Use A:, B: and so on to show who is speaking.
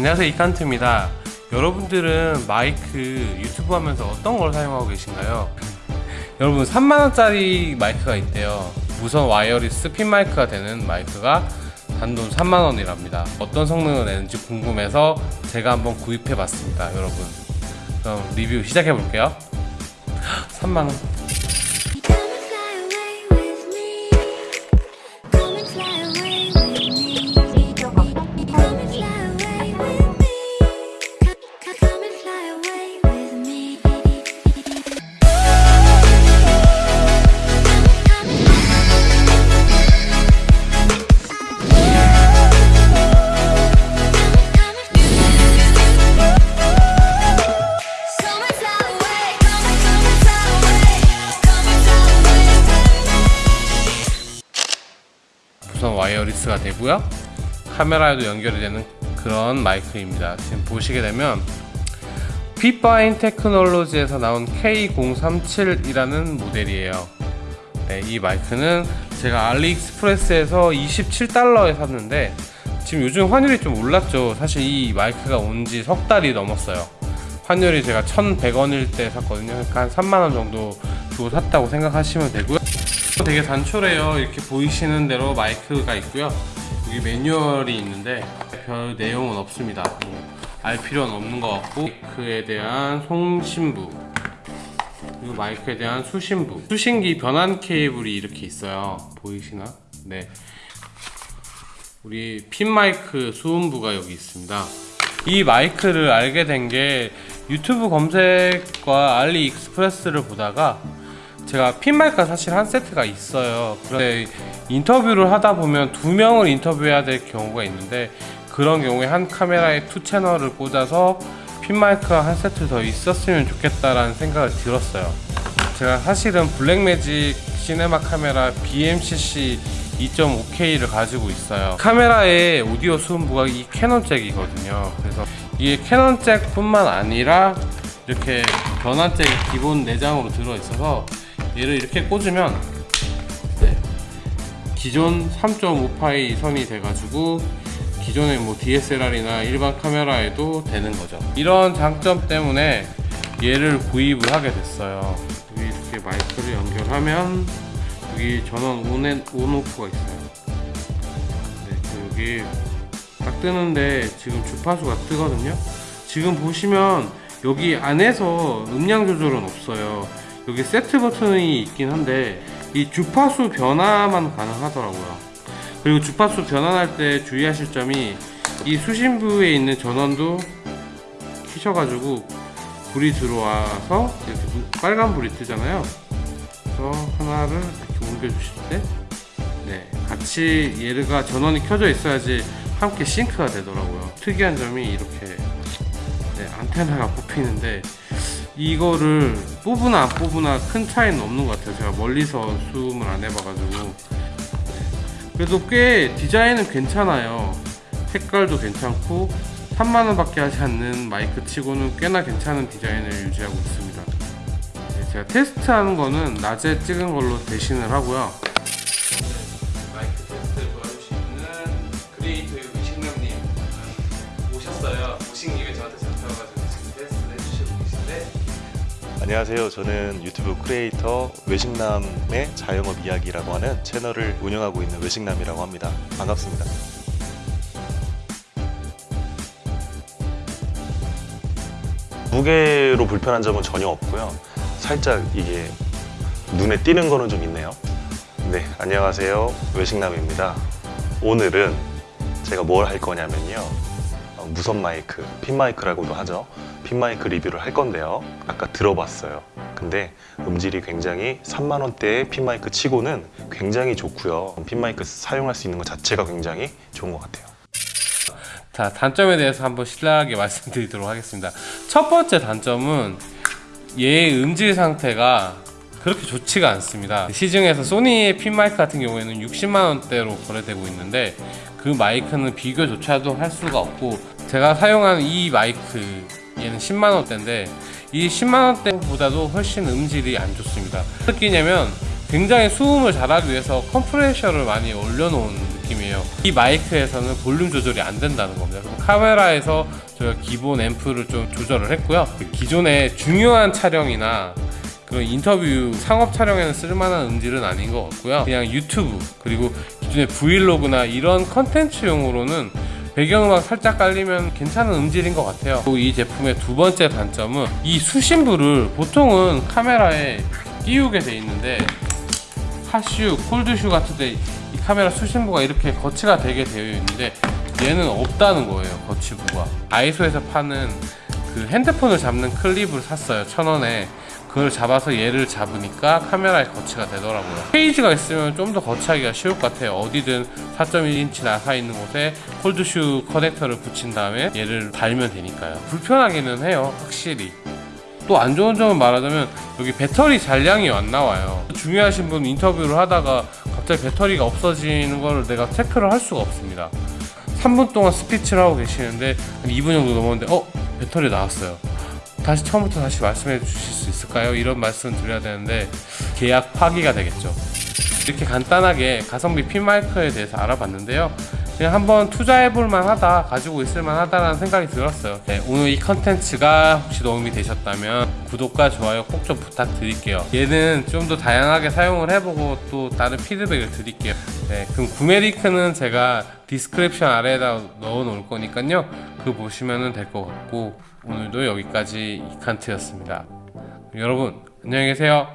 A: 안녕하세요 이칸트입니다. 여러분들은 마이크 유튜브 하면서 어떤 걸 사용하고 계신가요? 여러분 3만원짜리 마이크가 있대요. 무선 wireless 핀 마이크가 되는 마이크가 단돈 3만원이랍니다. 어떤 성능을 내는지 궁금해서 제가 한번 구입해 봤습니다 여러분. 그럼 리뷰 시작해 볼게요. 3만원 와이어리스가 되고요. 카메라에도 연결이 되는 그런 마이크입니다. 지금 보시게 되면 핏바인 테크놀로지에서 나온 K037이라는 모델이에요. 네, 이 마이크는 제가 알리익스프레스에서 27달러에 샀는데 지금 요즘 환율이 좀 올랐죠. 사실 이 마이크가 온 지 석 달이 넘었어요. 환율이 제가 1100원일 때 샀거든요. 그러니까 한 3만원 정도 주고 샀다고 생각하시면 되고요 되게 단촐해요. 이렇게 보이시는 대로 마이크가 있고요. 여기 매뉴얼이 있는데 별 내용은 없습니다. 뭐 알 필요는 없는 것 같고 마이크에 대한 송신부 그리고 마이크에 대한 수신부. 수신기 변환 케이블이 이렇게 있어요. 보이시나? 네. 우리 핀 마이크 수음부가 여기 있습니다. 이 마이크를 알게 된 게 유튜브 검색과 알리익스프레스를 보다가 제가 핀 마이크가 사실 한 세트가 있어요. 그런데 인터뷰를 하다 보면 두 명을 인터뷰해야 될 경우가 있는데 그런 경우에 한 카메라에 two 채널을 꽂아서 핀 마이크가 한 세트 더 있었으면 좋겠다라는 생각을 들었어요. 제가 사실은 Blackmagic Cinema Camera BMCC 2.5K를 가지고 있어요. 카메라의 오디오 수음부가 이 캐논 잭이거든요. 그래서 이게 캐논 잭뿐만 아니라 이렇게 변환 잭이 기본 내장으로 들어 있어서 얘를 이렇게 꽂으면 네, 기존 3.5파이 선이 돼가지고 기존의 뭐 DSLR이나 일반 카메라에도 되는 거죠. 이런 장점 때문에 얘를 구입을 하게 됐어요. 여기 이렇게 마이크를 연결하면 여기 전원 온, 온 오프가 있어요. 네, 그 여기 딱 뜨는데 지금 주파수가 뜨거든요. 지금 보시면 여기 안에서 음량 조절은 없어요. 여기 세트 버튼이 있긴 한데 이 주파수 변화만 가능하더라고요. 그리고 주파수 변환할 때 주의하실 점이 이 수신부에 있는 전원도 키셔가지고 불이 들어와서 이렇게 눈- 빨간 불이 뜨잖아요. 그래서 하나를 이렇게 옮겨주실 때, 네 같이 얘가 전원이 켜져 있어야지 함께 싱크가 되더라고요. 특이한 점이 이렇게 네, 안테나가 뽑히는데 이거를 뽑으나 안 뽑으나 큰 차이는 없는 것 같아요. 제가 멀리서 수음을 안 해봐가지고 그래도 꽤 디자인은 괜찮아요. 색깔도 괜찮고 3만원 밖에 하지 않는 마이크 치고는 꽤나 괜찮은 디자인을 유지하고 있습니다. 네, 제가 테스트하는 거는 낮에 찍은 걸로 대신을 하고요.
B: 안녕하세요. 저는 유튜브 크리에이터 외식남의 자영업 이야기라고 하는 채널을 운영하고 있는 외식남이라고 합니다. 반갑습니다. 무게로 불편한 점은 전혀 없고요. 살짝 이게 눈에 띄는 거는 좀 있네요. 네, 안녕하세요. 외식남입니다. 오늘은 제가 뭘 할 거냐면요. 어, 무선 마이크, 핀 마이크라고도 하죠. 핀 마이크 리뷰를 할 건데요. 아까 들어봤어요. 근데 음질이 굉장히 3만 원대의 핀 마이크 치고는 굉장히 좋고요. 핀 마이크 사용할 수 있는 것 자체가 굉장히 좋은 것 같아요.
A: 자 단점에 대해서 한번 신랄하게 말씀드리도록 하겠습니다 첫 번째 단점은 얘의 음질 상태가 그렇게 좋지가 않습니다 시중에서 소니의 핀 마이크 같은 경우에는 60만원대로 거래되고 있는데 그 마이크는 비교조차도 할 수가 없고 제가 사용하는 이 마이크 얘는 10만원대인데 이 10만원대보다도 훨씬 음질이 안 좋습니다 어떻게냐면 굉장히 수음을 잘하기 위해서 컴프레셔를 많이 올려놓은 느낌이에요. 이 마이크에서는 볼륨 조절이 안 된다는 겁니다. 카메라에서 저희가 기본 앰프를 좀 조절을 했고요. 기존의 중요한 촬영이나 그런 인터뷰 상업 촬영에는 쓸만한 음질은 아닌 것 같고요. 그냥 유튜브 그리고 기존의 브이로그나 이런 컨텐츠용으로는 배경음악 살짝 깔리면 괜찮은 음질인 것 같아요. 이 제품의 두 번째 단점은 이 수신부를 보통은 카메라에 끼우게 돼 있는데 핫슈, 콜드슈 같은데 이 카메라 수신부가 이렇게 거치가 되게 되어 있는데 얘는 없다는 거예요 거치부가 아이소에서 파는 그 핸드폰을 잡는 클립을 샀어요 천 원에 그걸 잡아서 얘를 잡으니까 카메라에 거치가 되더라고요 페이지가 있으면 좀 더 거치하기가 쉬울 것 같아요 어디든 4.1인치 나사 있는 곳에 cold shoe 커넥터를 붙인 다음에 얘를 달면 되니까요 불편하기는 해요 확실히 또 안 좋은 점을 말하자면 여기 배터리 잔량이 안 나와요. 중요하신 분 인터뷰를 하다가 갑자기 배터리가 없어지는 걸 내가 체크를 할 수가 없습니다. 3분 동안 스피치를 하고 계시는데 한 2분 정도 넘었는데 어 배터리 나왔어요. 다시 처음부터 다시 말씀해 주실 수 있을까요? 이런 말씀 드려야 되는데 계약 파기가 되겠죠. 이렇게 간단하게 가성비 핀 마이크에 대해서 알아봤는데요. 그냥 한번 투자해볼 만하다, 가지고 있을 만하다라는 생각이 들었어요. 네, 오늘 이 컨텐츠가 혹시 도움이 되셨다면 구독과 좋아요 꼭 좀 부탁드릴게요. 얘는 좀 더 다양하게 사용을 해보고 또 다른 피드백을 드릴게요. 네, 그럼 구매 링크는 제가 description 아래에다 넣어 놓을 거니까요. 그거 보시면 될 것 같고 오늘도 여기까지 이칸트였습니다. 여러분 안녕히 계세요.